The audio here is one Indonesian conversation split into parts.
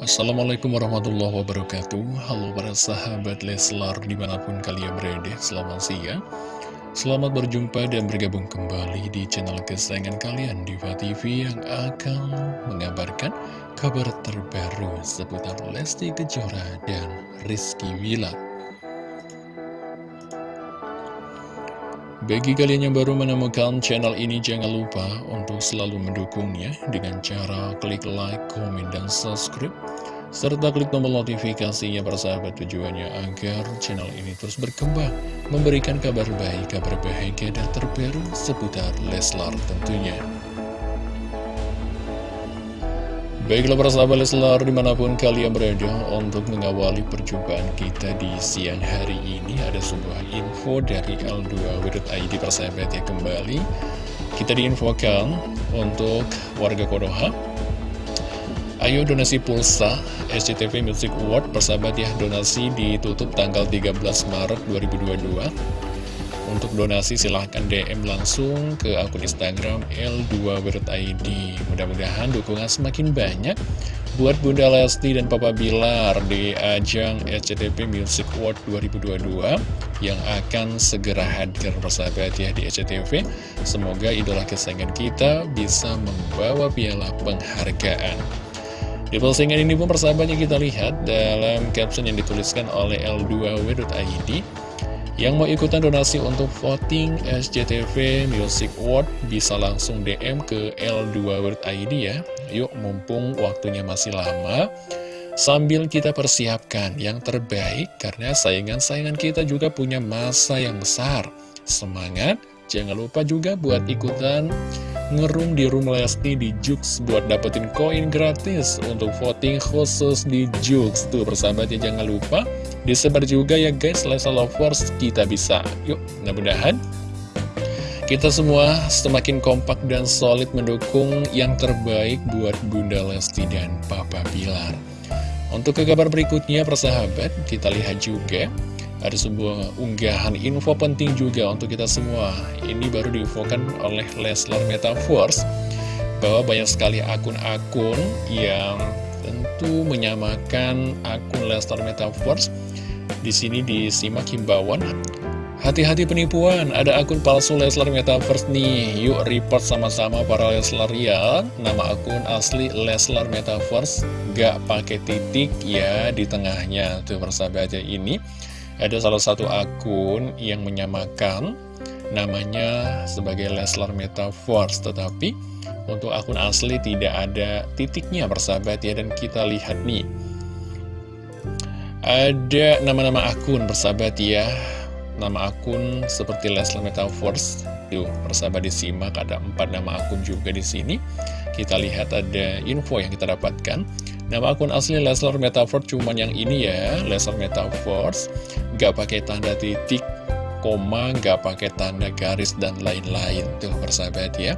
Assalamualaikum warahmatullahi wabarakatuh. Halo para sahabat Leslar di mana pun kalian berada Selamat siang. Selamat berjumpa dan bergabung kembali di channel kesayangan kalian Diva TV yang akan mengabarkan kabar terbaru seputar Lesti Kejora dan Rizky Wilar Bagi kalian yang baru menemukan channel ini, jangan lupa untuk selalu mendukungnya dengan cara klik like, komen, dan subscribe. Serta klik tombol notifikasinya persahabat tujuannya agar channel ini terus berkembang, memberikan kabar baik, kabar bahagia, dan terbaru seputar Leslar tentunya. Baiklah para sahabat Leslar di mana pun kalian berada untuk mengawali perjumpaan kita di siang hari ini ada sebuah info dari L2.id persahabat ya kembali. Kita diinfokan untuk warga Konoha Ayo donasi pulsa SCTV Music Award persahabat ya donasi ditutup tanggal 13 Maret 2022 untuk donasi silahkan DM langsung ke akun Instagram L2WordID Mudah-mudahan dukungan semakin banyak buat Bunda Lesti dan Papa Bilar di ajang SCTV Music Award 2022 yang akan segera hadir persahabat ya di SCTV. Semoga idola kesayangan kita bisa membawa piala penghargaan. Di postingan ini pun persahabatnya kita lihat dalam caption yang dituliskan oleh L2W.id yang mau ikutan donasi untuk voting SCTV Music Award bisa langsung DM ke L2WordID ya. Yuk mumpung waktunya masih lama. Sambil kita persiapkan yang terbaik karena saingan-saingan kita juga punya masa yang besar. Semangat, jangan lupa juga buat ikutan ngerung di room Lesti di Jux buat dapetin koin gratis untuk voting khusus di Jux. Tuh persahabatnya jangan lupa disebar juga ya guys Lesa Lovers kita bisa. Yuk mudah-mudahan kita semua semakin kompak dan solid mendukung yang terbaik buat Bunda Lesti dan Papa Bilar. Untuk ke kabar berikutnya persahabat kita lihat juga ada sebuah unggahan info penting juga untuk kita semua. Ini baru diinfokan oleh Leslar Metaverse bahwa banyak sekali akun-akun yang tentu menyamakan akun Leslar Metaverse. Di sini disimak himbauan. Hati-hati penipuan, ada akun palsu Leslar Metaverse nih. Yuk report sama-sama para Leslarian. Nama akun asli Leslar Metaverse gak pakai titik ya di tengahnya. Tuh persahabatnya ini ada salah satu akun yang menyamakan namanya sebagai Leslar Metaverse tetapi untuk akun asli tidak ada titiknya persahabat ya dan kita lihat nih. Ada nama-nama akun persahabat ya. Nama akun seperti Leslar Metaverse. Yuk persahabat disimak. Ada empat nama akun juga di sini. Kita lihat ada info yang kita dapatkan Nama akun asli Leslar Metaverse cuman yang ini ya, Leslar Metaverse. Gak pakai tanda titik, koma, gak pakai tanda garis, dan lain-lain. Tuh persahabat ya.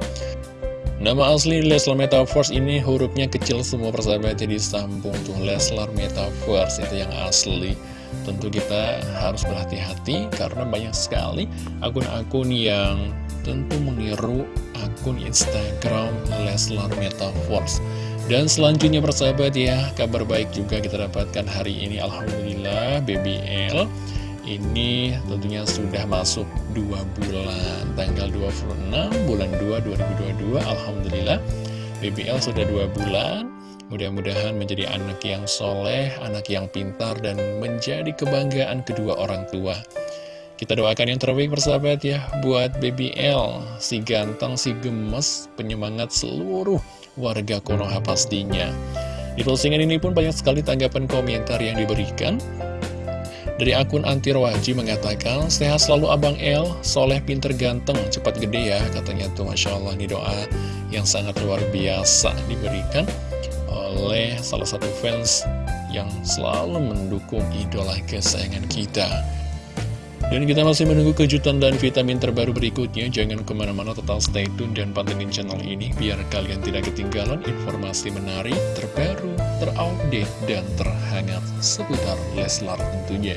Nama asli Leslar Metaverse ini hurufnya kecil semua persahabat jadi sambung tuh Leslar Metaverse itu yang asli. Tentu kita harus berhati-hati karena banyak sekali akun-akun yang tentu meniru akun Instagram Leslar Metaverse. Dan selanjutnya persahabat ya, kabar baik juga kita dapatkan hari ini Alhamdulillah BBL ini tentunya sudah masuk 2 bulan Tanggal 26 bulan 2 2022 Alhamdulillah BBL sudah 2 bulan. Mudah-mudahan menjadi anak yang soleh, anak yang pintar dan menjadi kebanggaan kedua orang tua. Kita doakan yang terbaik persahabat ya Buat BBL Si ganteng, si gemes Penyemangat seluruh warga Konoha pastinya. Di postingan ini pun banyak sekali tanggapan komentar yang diberikan. Dari akun Antirwaji mengatakan Sehat selalu Abang L Soleh pinter ganteng. Cepat gede ya Katanya tuh Masya Allah. Ini doa yang sangat luar biasa Diberikan oleh salah satu fans yang selalu mendukung idola kesayangan kita dan kita masih menunggu kejutan dan vitamin terbaru berikutnya. Jangan ke mana-mana tetap stay tune dan pantengin channel ini biar kalian tidak ketinggalan informasi menarik, terbaru, terupdate, dan terhangat seputar Leslar tentunya.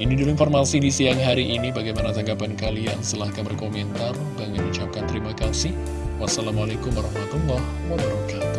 Ini dulu informasi di siang hari ini. Bagaimana tanggapan kalian? Silahkan berkomentar. Bang ucapkan terima kasih. Wassalamualaikum warahmatullahi wabarakatuh.